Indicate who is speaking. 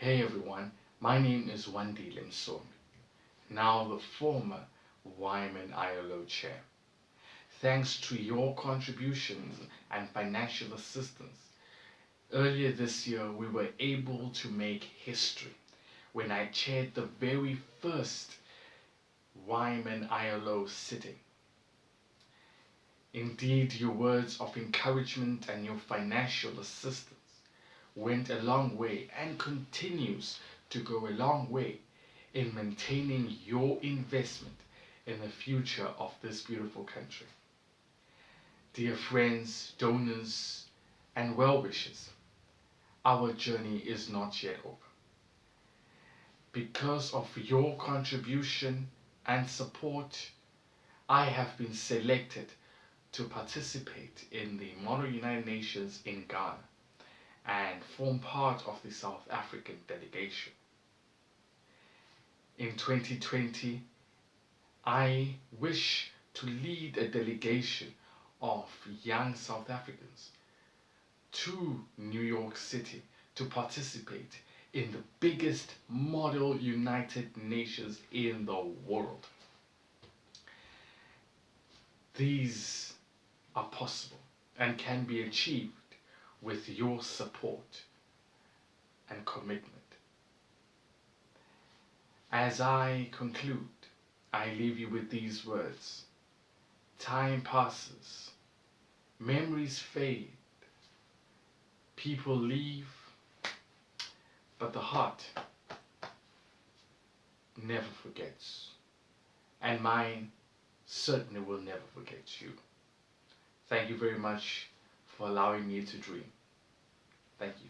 Speaker 1: Hey everyone, my name is Wendy Limsombi, now the former Wyman ILO chair. Thanks to your contributions and financial assistance, earlier this year we were able to make history when I chaired the very first Wyman ILO sitting. Indeed, your words of encouragement and your financial assistance went a long way and continues to go a long way in maintaining your investment in the future of this beautiful country. Dear friends, donors, and well-wishers, our journey is not yet over. Because of your contribution and support, I have been selected to participate in the Model United Nations in Ghana and form part of the South African delegation. In 2020, I wish to lead a delegation of young South Africans to New York City to participate in the biggest model United Nations in the world. These are possible and can be achieved with your support and commitment. As I conclude, I leave you with these words. Time passes, memories fade, people leave, but the heart never forgets. And mine certainly will never forget you. Thank you very much for allowing me to dream. Thank you.